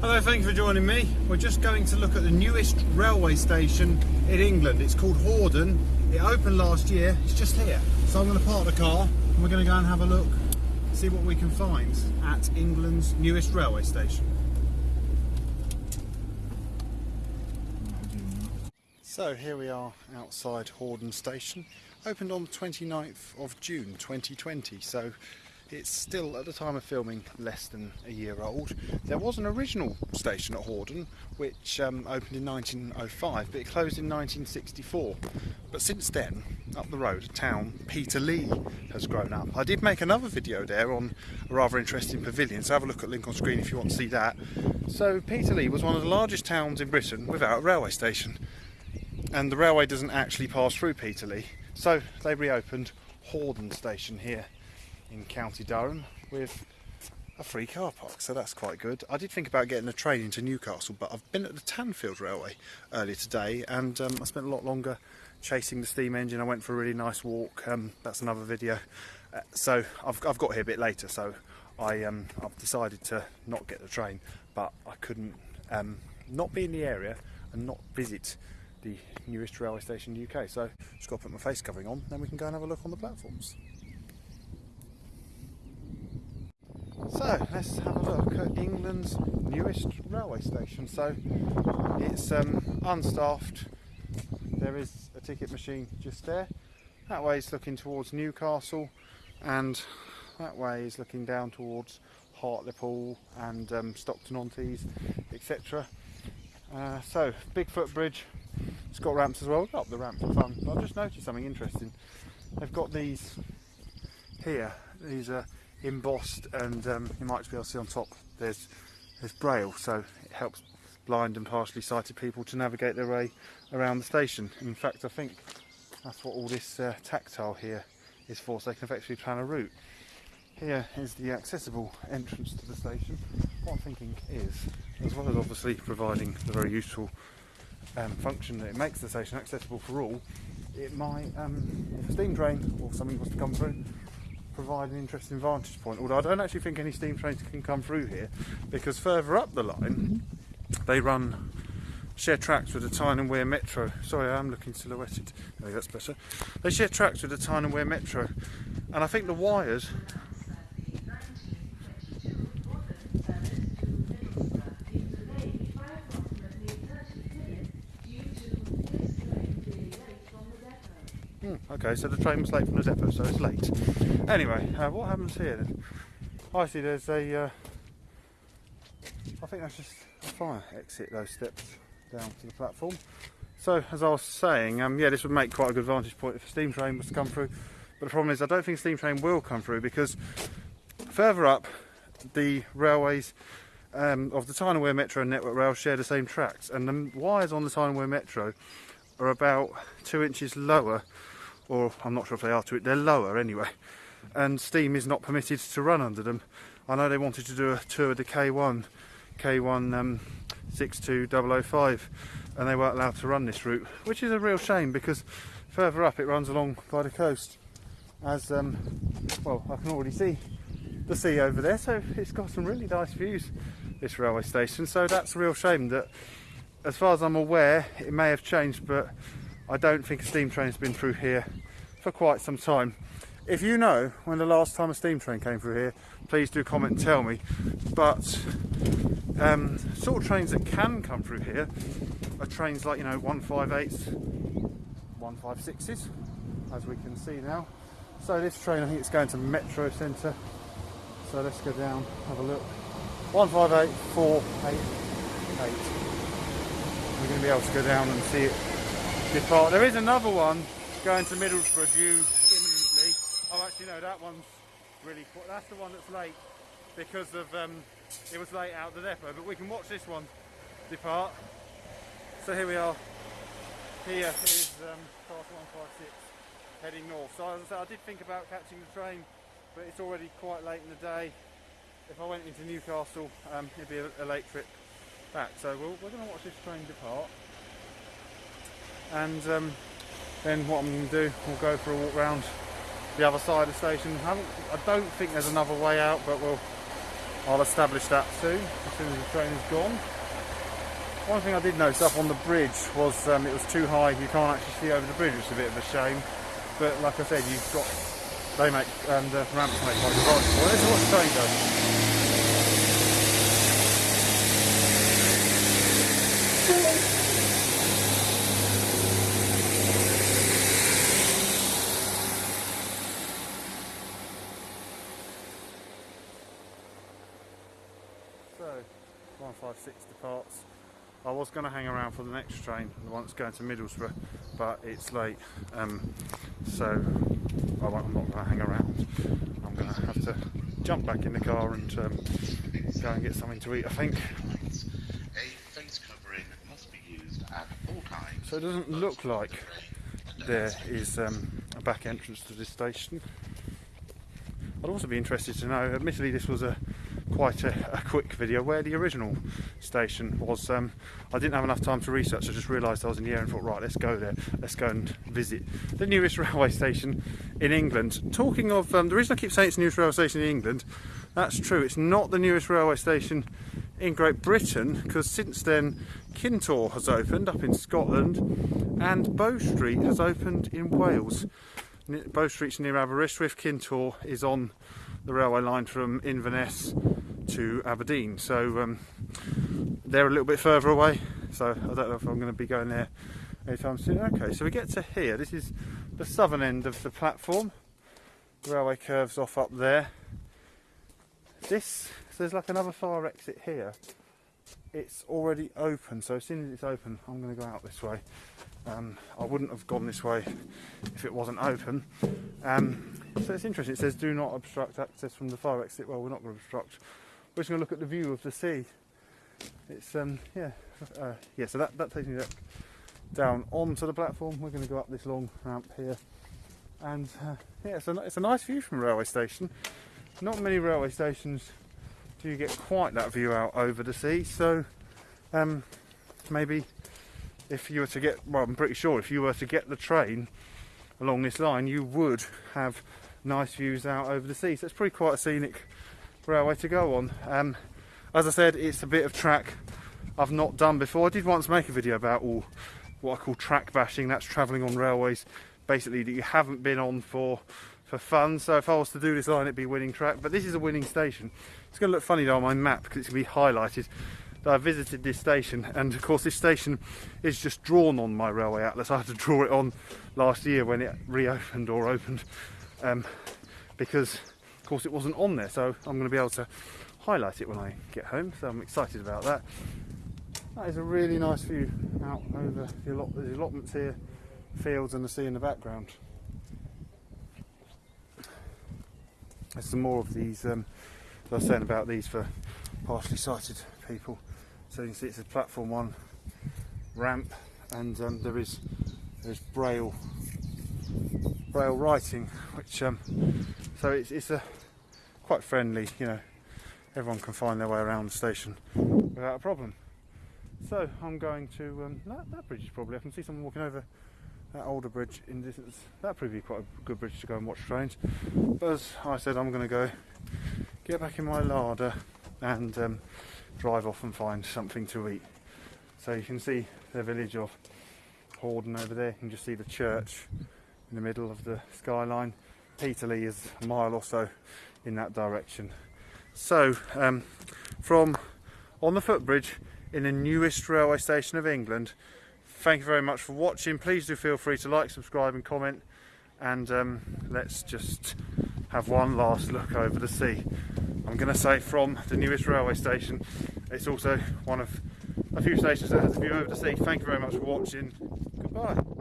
Hello, thank you for joining me. We're just going to look at the newest railway station in England. It's called Horden. It opened last year. It's just here. So I'm going to park the car and we're going to go and have a look, see what we can find at England's newest railway station. So here we are outside Horden Station. Opened on the 29th of June 2020. So it's still, at the time of filming, less than a year old. There was an original station at Horden, which um, opened in 1905, but it closed in 1964. But since then, up the road, a town, Peterlee, has grown up. I did make another video there on a rather interesting pavilion, so have a look at link on screen if you want to see that. So Peterlee was one of the largest towns in Britain without a railway station. And the railway doesn't actually pass through Peterlee, so they reopened Horden Station here in County Durham with a free car park, so that's quite good. I did think about getting a train into Newcastle, but I've been at the Tanfield Railway earlier today, and um, I spent a lot longer chasing the steam engine. I went for a really nice walk. Um, that's another video. Uh, so I've, I've got here a bit later, so I um, I've decided to not get the train, but I couldn't um, not be in the area and not visit the newest railway station in the UK. So just got to put my face covering on, then we can go and have a look on the platforms. So let's have a look at England's newest railway station. So it's um, unstaffed. There is a ticket machine just there. That way is looking towards Newcastle, and that way is looking down towards Hartlepool and um, Stockton on Tees, etc. Uh, so Bigfoot Bridge. It's got ramps as well. Up the ramp for fun. But I've just noticed something interesting. They've got these here. These are embossed and um, you might be able to see on top there's there's braille. So it helps blind and partially sighted people to navigate their way around the station. In fact I think that's what all this uh, tactile here is for. So they can effectively plan a route. Here is the accessible entrance to the station. What I'm thinking is as well as obviously providing the very useful um, function that it makes the station accessible for all it might um, if a steam train or something was to come through provide an interesting vantage point. Although I don't actually think any steam trains can come through here because further up the line mm-hmm. they run share tracks with the Tyne and Wear Metro. Sorry, I am looking silhouetted. Maybe that's better. They share tracks with the Tyne and Wear Metro, and I think the wires. Okay, so the train was late from the depot, so it's late. Anyway, uh, what happens here? I see there's a. Uh, I think that's just a fire exit, those steps down to the platform. So, as I was saying, um, yeah, this would make quite a good vantage point if a steam train was to come through. But the problem is, I don't think a steam train will come through because further up, the railways um, of the Tyne and Wear Metro and Network Rail share the same tracks, and the wires on the Tyne and Wear Metro are about two inches lower, or I'm not sure if they are to it, they're lower anyway, and steam is not permitted to run under them. I know they wanted to do a tour of the K1, K1 um, 62005, and they weren't allowed to run this route, which is a real shame because further up it runs along by the coast. As um, well, I can already see the sea over there, so it's got some really nice views. This railway station, so that's a real shame that as far as I'm aware, it may have changed, but I don't think a steam train's been through here for quite some time. If you know when the last time a steam train came through here, please do comment and tell me. But um, sort of trains that can come through here are trains like, you know, 158s, 156s, as we can see now. So this train, I think it's going to Metro Centre. So let's go down, have a look. 158, 488 we're going to be able to go down and see it There is another one going to Middlesbrough due imminently. Oh, actually, no, that one's really. That's the one that's late because of um, it was late out the depot. But we can watch this one depart. So here we are. Here is um, class 156 heading north. So as I, said, I did think about catching the train, but it's already quite late in the day. If I went into Newcastle, um, it'd be a, a late trip back. So we we are going to watch this train depart. And um, then what I'm going to do, we'll go for a walk round the other side of the station. I, I don't think there's another way out, but we'll, I'll establish that soon, as soon as the train is gone. One thing I did notice up on the bridge was um, it was too high, you can't actually see over the bridge, which is a bit of a shame. But like I said, you've got, they make, um, the ramps make quite advantage. Well, this is what the train does. So, 156 departs. I was going to hang around for the next train, the one that's going to Middlesbrough, but it's late, um, so I am not going to hang around. I'm going to have to jump back in the car and um, go and get something to eat, I think. A face covering must be used at all times. So it doesn't look like there is um, a back entrance to this station. I'd also be interested to know, admittedly this was a quite a, a, quick video where the original station was. Um, I didn't have enough time to research, I just realised I was in the area and thought, right, let's go there, let's go and visit the newest railway station in England. Talking of, um, the reason I keep saying it's the newest railway station in England, that's true, it's not the newest railway station in Great Britain because since then Kintore has opened up in Scotland and Bow Street has opened in Wales. Bow Street's near Aberystwyth, Kintore is on the railway line from Inverness to Aberdeen. So um, they're a little bit further away. So I don't know if I'm going to be going there anytime soon. Okay, so we get to here. This is the southern end of the platform. The railway curves off up there. This, so there's like another fire exit here. It's already open, so as soon as it's open, I'm going to go out this way. Um, I wouldn't have gone this way if it wasn't open. Um, so it's interesting. It says do not obstruct access from the fire exit. Well, we're not going to obstruct. We're just going to look at the view of the sea. It's um yeah uh, yeah. So that that takes me down onto the platform. We're going to go up this long ramp here, and uh, yeah, it's a it's a nice view from railway station. Not many railway stations do you get quite that view out over the sea. So um, maybe if you were to get well, I'm pretty sure if you were to get the train along this line, you would have nice views out over the sea. So it's pretty quite a scenic railway to go on. Um, as I said, it's a bit of track I've not done before. I did once make a video about all what I call track bashing. That's travelling on railways, basically that you haven't been on for for fun. So if I was to do this line, it'd be winning track. But this is a winning station. It's going to look funny though on my map because it's going to be highlighted that I visited this station and of course this station is just drawn on my railway atlas. I had to draw it on last year when it reopened or opened um, because course it wasn't on there so I'm going to be able to highlight it when I get home so I'm excited about that. That is a really nice view out over the, allot the allotments here, fields and the sea in the background. There's some more of these, um, I was saying about these for partially sighted people. So you can see it's a platform one ramp and um, there is there's braille braille writing which um, so it's, it's a quite friendly you know everyone can find their way around the station without a problem so I'm going to um, that, that bridge is probably I can see someone walking over that older bridge in distance that probably be quite a good bridge to go and watch trains but as I said I'm going to go get back in my larder and um, drive off and find something to eat. So you can see the village of Horden over there. You can just see the church in the middle of the skyline. Peterlee is a mile or so in that direction. So um, from on the footbridge in the newest railway station of England, thank you very much for watching. Please do feel free to like, subscribe and comment and um, let's just have one last look over the sea. I'm going to say from the newest railway station. It's also one of a few stations that has a view over the sea. Thank you very much for watching. Goodbye.